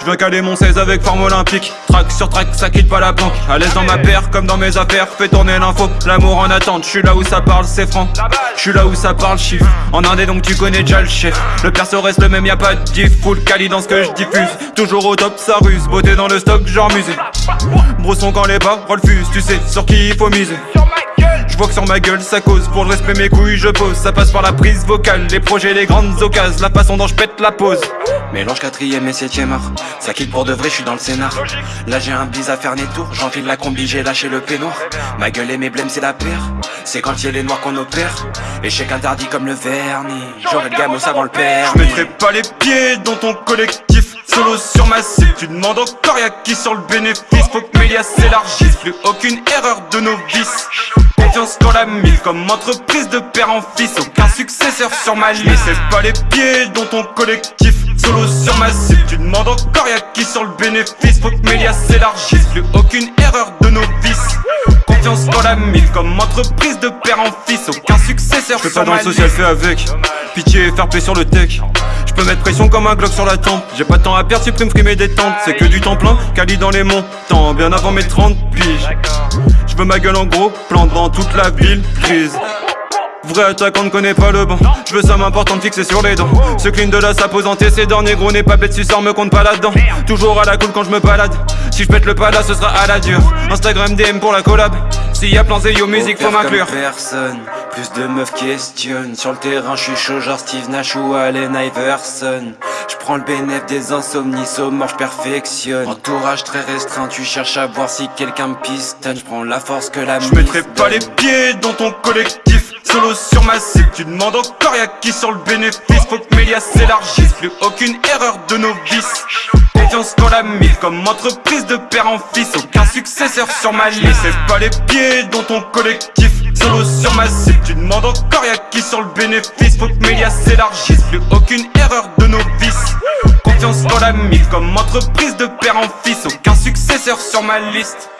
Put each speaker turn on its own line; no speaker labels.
Je veux caler mon 16 avec forme olympique. Track sur track, ça quitte pas la planque À l'aise dans ma paire, comme dans mes affaires. Fais tourner l'info, l'amour en attente Je suis là où ça parle, c'est franc. Je suis là où ça parle, chiffre. En indé donc tu connais déjà le chef Le perso reste le même, y a pas de diff Full quali dans ce que je diffuse. Toujours au top, ça ruse. Beauté dans le stock, genre musée Brousson quand les pas refusent Tu sais sur qui il faut miser. Je vois que sur ma gueule ça cause Pour le respect mes couilles je pose. Ça passe par la prise vocale Les projets les grandes occasions La façon dont je pète la pose.
Mélange quatrième et septième art Ça quitte pour de vrai, je suis dans le scénar. Là j'ai un bise à faire des tours J'enfile la combi, j'ai lâché le peignoir Ma gueule et mes blèmes c'est la paire. C'est quand il y a les noirs qu'on opère. Échec interdit comme le vernis. J'aurais le gamos avant le père
Je mettrai pas les pieds dans ton collectif Solo sur ma cible, tu demandes encore y'a qui sur le bénéfice? Faut que Mélias s'élargisse, plus aucune erreur de novice. Confiance dans la mise comme entreprise de père en fils. Aucun successeur sur ma liste. C'est pas les pieds dans ton collectif. Solo sur ma cible, tu demandes encore y'a qui sur le bénéfice? Faut que Mélias s'élargisse, plus aucune erreur de novice. Confiance dans la mise comme entreprise de père en fils. Aucun successeur Je fais pas dans le social, fais avec. Pitié et faire paix sur le tech je peux mettre pression comme un Glock sur la tempe. J'ai pas de temps à perdre, supprime free mes détentes C'est que du temps plein, Cali dans les montants. Bien avant mes 30 piges. Je veux ma gueule en gros, plan devant toute la ville. Crise. Vrai attaquant ne connaît pas le banc. Je veux ça m'important de fixer sur les dents. Ce clean de la sape aux antécédents Négro n'est pas bête si sort me compte pas là-dedans. Toujours à la cool quand je me balade. Si je pète le pas là ce sera à la dure Instagram DM pour la collab S'il y a plan Zéyo musique faut m'inclure.
personne. Plus de meufs questionnent. Sur le terrain je suis chaud genre Steve Nash ou Allen Iverson. Je prends le bénéfice des insomnies mort je perfectionne. Entourage très restreint Tu cherches à voir si quelqu'un me pistonne. Je prends la force que la
Je mettrai pas les pieds dans ton collectif Solo sur ma cible, tu demandes encore y'a qui sur le bénéfice? Faut que Mélias s'élargisse, plus aucune erreur de novice. Confiance dans la mise, comme entreprise de père en fils. Aucun successeur sur ma liste. C'est pas les pieds dans ton collectif Solo sur ma cible, tu demandes encore y'a qui sur le bénéfice? Faut que Mélias s'élargisse, plus aucune erreur de novice. Confiance dans la mise, comme entreprise de père en fils. Aucun successeur sur ma liste